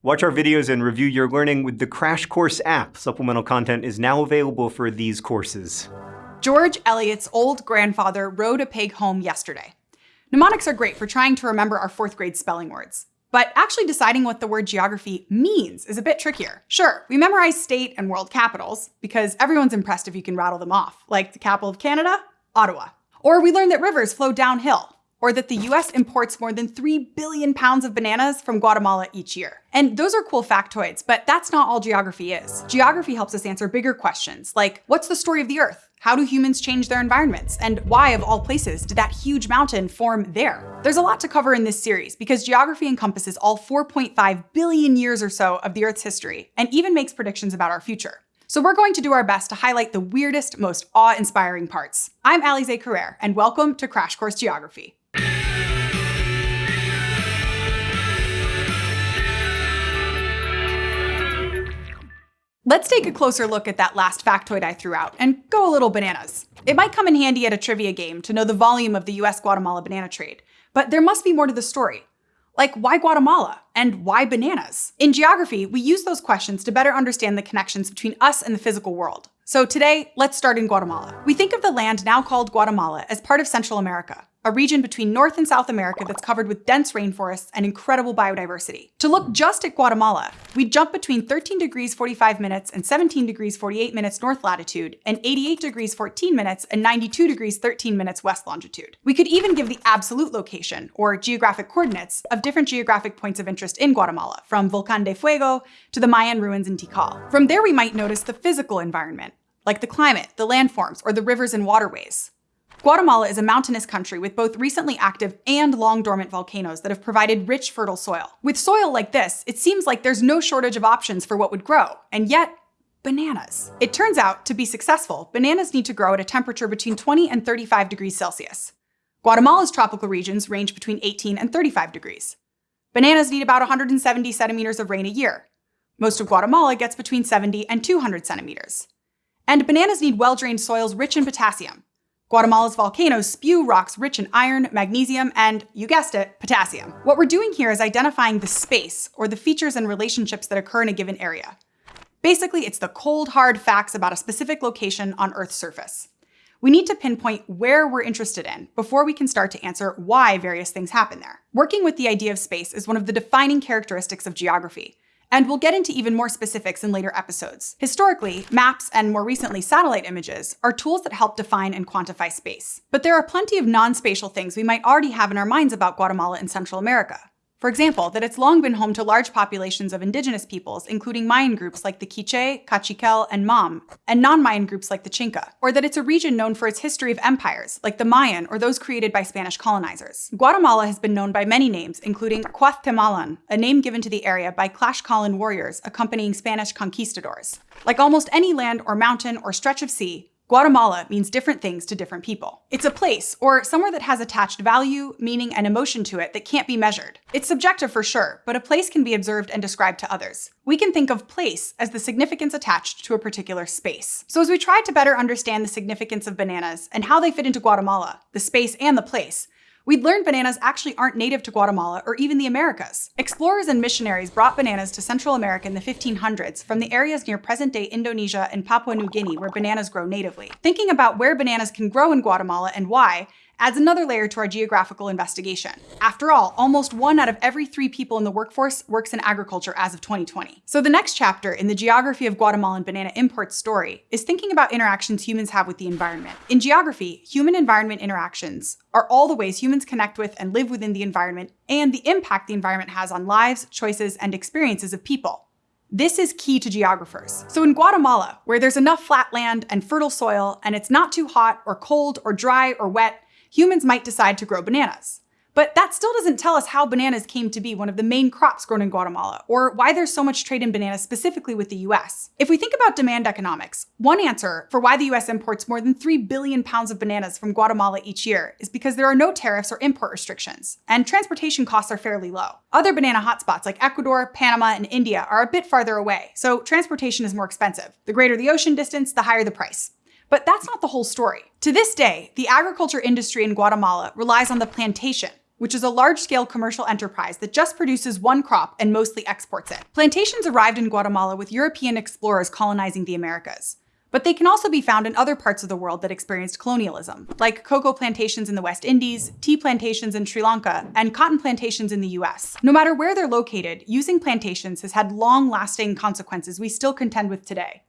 Watch our videos and review your learning with the Crash Course app. Supplemental content is now available for these courses. George Eliot's old grandfather rode a pig home yesterday. Mnemonics are great for trying to remember our fourth grade spelling words. But actually deciding what the word geography means is a bit trickier. Sure, we memorize state and world capitals because everyone's impressed if you can rattle them off, like the capital of Canada, Ottawa. Or we learn that rivers flow downhill, or that the US imports more than 3 billion pounds of bananas from Guatemala each year. And those are cool factoids, but that's not all geography is. Geography helps us answer bigger questions, like what's the story of the Earth? How do humans change their environments? And why, of all places, did that huge mountain form there? There's a lot to cover in this series because geography encompasses all 4.5 billion years or so of the Earth's history and even makes predictions about our future. So we're going to do our best to highlight the weirdest, most awe-inspiring parts. I'm Alize Carrere, and welcome to Crash Course Geography. Let's take a closer look at that last factoid I threw out and go a little bananas. It might come in handy at a trivia game to know the volume of the US-Guatemala banana trade, but there must be more to the story. Like, why Guatemala? And why bananas? In geography, we use those questions to better understand the connections between us and the physical world. So today, let's start in Guatemala. We think of the land now called Guatemala as part of Central America, a region between North and South America that's covered with dense rainforests and incredible biodiversity. To look just at Guatemala, we jump between 13 degrees 45 minutes and 17 degrees 48 minutes north latitude and 88 degrees 14 minutes and 92 degrees 13 minutes west longitude. We could even give the absolute location, or geographic coordinates, of different geographic points of interest in Guatemala, from Volcan de Fuego to the Mayan ruins in Tikal. From there we might notice the physical environment, like the climate, the landforms, or the rivers and waterways. Guatemala is a mountainous country with both recently active and long dormant volcanoes that have provided rich, fertile soil. With soil like this, it seems like there's no shortage of options for what would grow, and yet, bananas. It turns out, to be successful, bananas need to grow at a temperature between 20 and 35 degrees Celsius. Guatemala's tropical regions range between 18 and 35 degrees. Bananas need about 170 centimeters of rain a year. Most of Guatemala gets between 70 and 200 centimeters. And bananas need well-drained soils rich in potassium, Guatemala's volcanoes spew rocks rich in iron, magnesium, and, you guessed it, potassium. What we're doing here is identifying the space, or the features and relationships that occur in a given area. Basically, it's the cold, hard facts about a specific location on Earth's surface. We need to pinpoint where we're interested in before we can start to answer why various things happen there. Working with the idea of space is one of the defining characteristics of geography, and we'll get into even more specifics in later episodes. Historically, maps and more recently satellite images are tools that help define and quantify space. But there are plenty of non-spatial things we might already have in our minds about Guatemala and Central America. For example, that it's long been home to large populations of indigenous peoples, including Mayan groups like the Quiche, Kaqchikel, and Mam, and non-Mayan groups like the Xinca. Or that it's a region known for its history of empires, like the Mayan or those created by Spanish colonizers. Guatemala has been known by many names, including Cuauhtemalan, a name given to the area by Tlaxcalan warriors accompanying Spanish conquistadors. Like almost any land or mountain or stretch of sea, Guatemala means different things to different people. It's a place, or somewhere that has attached value, meaning, and emotion to it that can't be measured. It's subjective for sure, but a place can be observed and described to others. We can think of place as the significance attached to a particular space. So as we try to better understand the significance of bananas and how they fit into Guatemala, the space and the place, we'd learned bananas actually aren't native to Guatemala or even the Americas. Explorers and missionaries brought bananas to Central America in the 1500s from the areas near present-day Indonesia and Papua New Guinea where bananas grow natively. Thinking about where bananas can grow in Guatemala and why adds another layer to our geographical investigation. After all, almost one out of every three people in the workforce works in agriculture as of 2020. So the next chapter in the geography of Guatemalan banana import story is thinking about interactions humans have with the environment. In geography, human-environment interactions are all the ways humans connect with and live within the environment and the impact the environment has on lives, choices, and experiences of people. This is key to geographers. So in Guatemala, where there's enough flat land and fertile soil, and it's not too hot or cold or dry or wet, humans might decide to grow bananas. But that still doesn't tell us how bananas came to be one of the main crops grown in Guatemala, or why there's so much trade in bananas specifically with the US. If we think about demand economics, one answer for why the US imports more than 3 billion pounds of bananas from Guatemala each year is because there are no tariffs or import restrictions, and transportation costs are fairly low. Other banana hotspots like Ecuador, Panama, and India are a bit farther away, so transportation is more expensive. The greater the ocean distance, the higher the price. But that's not the whole story. To this day, the agriculture industry in Guatemala relies on the plantation, which is a large-scale commercial enterprise that just produces one crop and mostly exports it. Plantations arrived in Guatemala with European explorers colonizing the Americas. But they can also be found in other parts of the world that experienced colonialism, like cocoa plantations in the West Indies, tea plantations in Sri Lanka, and cotton plantations in the US. No matter where they're located, using plantations has had long-lasting consequences we still contend with today.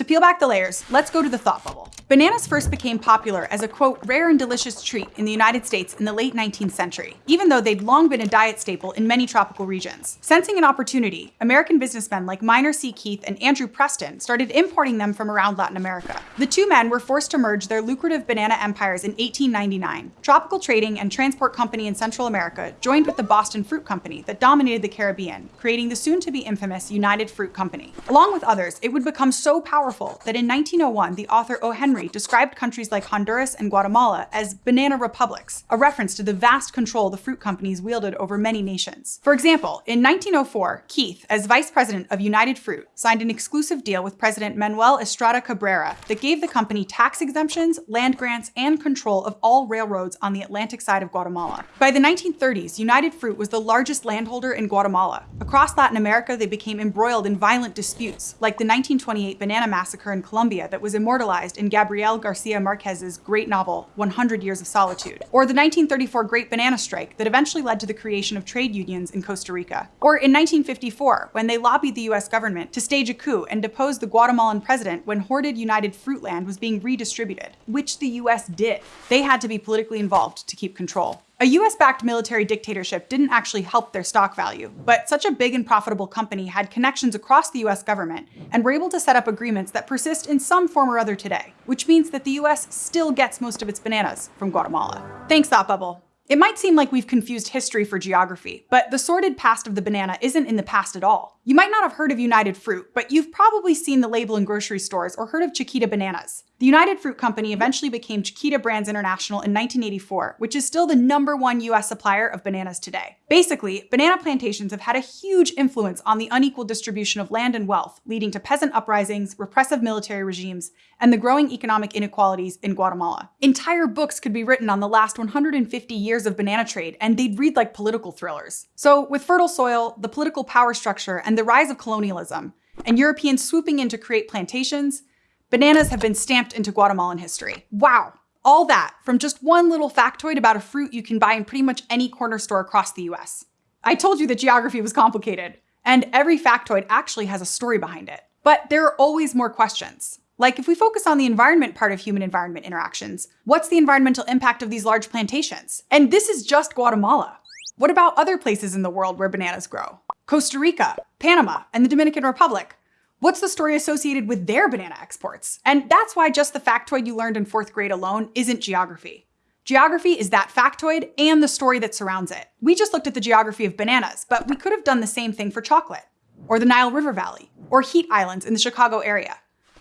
To peel back the layers, let's go to the thought bubble. Bananas first became popular as a quote, rare and delicious treat in the United States in the late 19th century, even though they'd long been a diet staple in many tropical regions. Sensing an opportunity, American businessmen like Minor C. Keith and Andrew Preston started importing them from around Latin America. The two men were forced to merge their lucrative banana empires in 1899. Tropical Trading and Transport Company in Central America joined with the Boston Fruit Company that dominated the Caribbean, creating the soon-to-be infamous United Fruit Company. Along with others, it would become so powerful powerful that in 1901, the author O. Henry described countries like Honduras and Guatemala as banana republics, a reference to the vast control the fruit companies wielded over many nations. For example, in 1904, Keith, as vice president of United Fruit, signed an exclusive deal with President Manuel Estrada Cabrera that gave the company tax exemptions, land grants, and control of all railroads on the Atlantic side of Guatemala. By the 1930s, United Fruit was the largest landholder in Guatemala. Across Latin America, they became embroiled in violent disputes, like the 1928 Banana massacre in Colombia that was immortalized in Gabriel Garcia Marquez's great novel, 100 Years of Solitude, or the 1934 Great Banana Strike that eventually led to the creation of trade unions in Costa Rica, or in 1954 when they lobbied the US government to stage a coup and depose the Guatemalan president when hoarded United Fruit land was being redistributed, which the US did. They had to be politically involved to keep control. A US-backed military dictatorship didn't actually help their stock value, but such a big and profitable company had connections across the US government and were able to set up agreements that persist in some form or other today, which means that the US still gets most of its bananas from Guatemala. Thanks, Thought Bubble. It might seem like we've confused history for geography, but the sordid past of the banana isn't in the past at all. You might not have heard of United Fruit, but you've probably seen the label in grocery stores or heard of Chiquita bananas. The United Fruit Company eventually became Chiquita Brands International in 1984, which is still the number one US supplier of bananas today. Basically, banana plantations have had a huge influence on the unequal distribution of land and wealth, leading to peasant uprisings, repressive military regimes, and the growing economic inequalities in Guatemala. Entire books could be written on the last 150 years of banana trade, and they'd read like political thrillers. So with fertile soil, the political power structure, and the rise of colonialism, and Europeans swooping in to create plantations, Bananas have been stamped into Guatemalan history. Wow, all that from just one little factoid about a fruit you can buy in pretty much any corner store across the US. I told you that geography was complicated, and every factoid actually has a story behind it. But there are always more questions. Like if we focus on the environment part of human-environment interactions, what's the environmental impact of these large plantations? And this is just Guatemala. What about other places in the world where bananas grow? Costa Rica, Panama, and the Dominican Republic. What's the story associated with their banana exports? And that's why just the factoid you learned in fourth grade alone isn't geography. Geography is that factoid and the story that surrounds it. We just looked at the geography of bananas, but we could have done the same thing for chocolate, or the Nile River Valley, or heat islands in the Chicago area.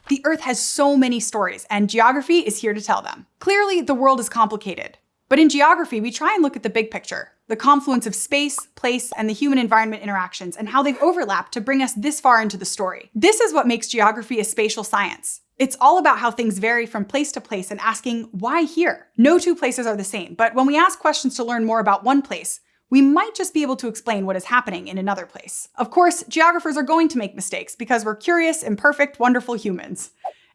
The Earth has so many stories, and geography is here to tell them. Clearly, the world is complicated. But in geography, we try and look at the big picture, the confluence of space, place, and the human-environment interactions, and how they've overlapped to bring us this far into the story. This is what makes geography a spatial science. It's all about how things vary from place to place and asking, why here? No two places are the same, but when we ask questions to learn more about one place, we might just be able to explain what is happening in another place. Of course, geographers are going to make mistakes because we're curious, imperfect, wonderful humans.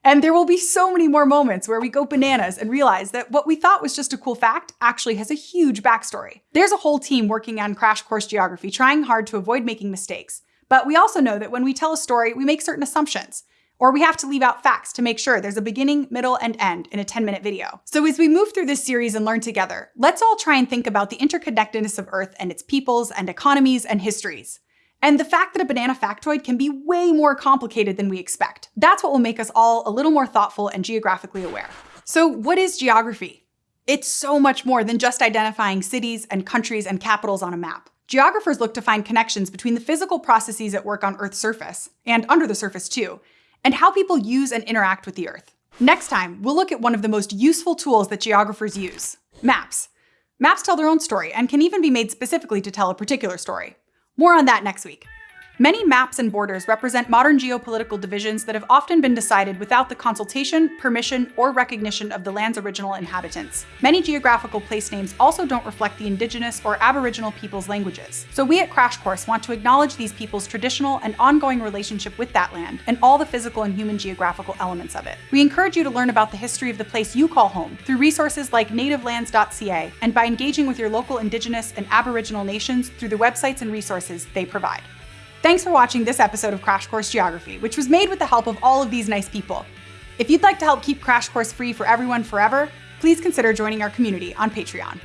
And there will be so many more moments where we go bananas and realize that what we thought was just a cool fact actually has a huge backstory. There's a whole team working on Crash Course Geography trying hard to avoid making mistakes. But we also know that when we tell a story, we make certain assumptions, or we have to leave out facts to make sure there's a beginning, middle, and end in a 10 minute video. So as we move through this series and learn together, let's all try and think about the interconnectedness of Earth and its peoples and economies and histories and the fact that a banana factoid can be way more complicated than we expect. That's what will make us all a little more thoughtful and geographically aware. So what is geography? It's so much more than just identifying cities and countries and capitals on a map. Geographers look to find connections between the physical processes at work on Earth's surface, and under the surface too, and how people use and interact with the Earth. Next time, we'll look at one of the most useful tools that geographers use, maps. Maps tell their own story and can even be made specifically to tell a particular story. More on that next week. Many maps and borders represent modern geopolitical divisions that have often been decided without the consultation, permission, or recognition of the land's original inhabitants. Many geographical place names also don't reflect the indigenous or aboriginal people's languages. So we at Crash Course want to acknowledge these people's traditional and ongoing relationship with that land and all the physical and human geographical elements of it. We encourage you to learn about the history of the place you call home through resources like nativelands.ca and by engaging with your local indigenous and aboriginal nations through the websites and resources they provide. Thanks for watching this episode of Crash Course Geography, which was made with the help of all of these nice people. If you'd like to help keep Crash Course free for everyone forever, please consider joining our community on Patreon.